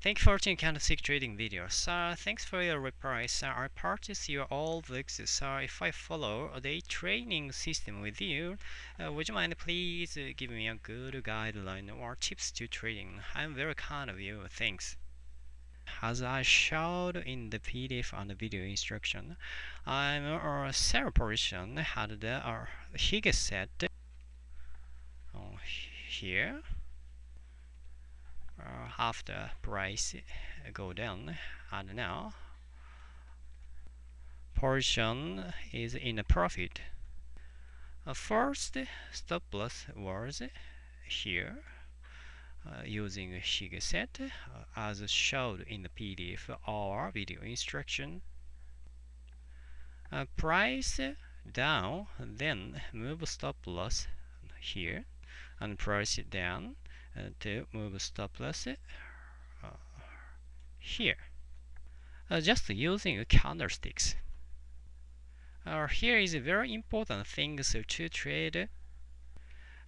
Thank you for watching candlestick trading videos. Uh, thanks for your replies. Uh, I purchased your all books. So if I follow the training system with you, uh, would you mind please uh, give me a good guideline or tips to trading? I'm very kind of you. Thanks. As I showed in the PDF and the video instruction, I'm a sell position had the uh, Higgins set here uh, after price go down and now portion is in a profit. Uh, first stop loss was here uh, using Higgins set uh, as showed in the PDF or video instruction. Uh, price down then move stop loss here and price down uh, to move stop loss uh, here. Uh, just using candlesticks. Uh, here is a very important thing so to trade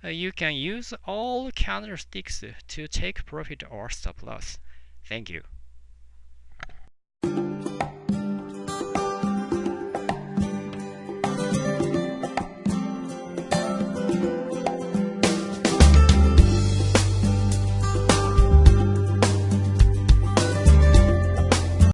uh, you can use all candlesticks to take profit or stop loss. Thank you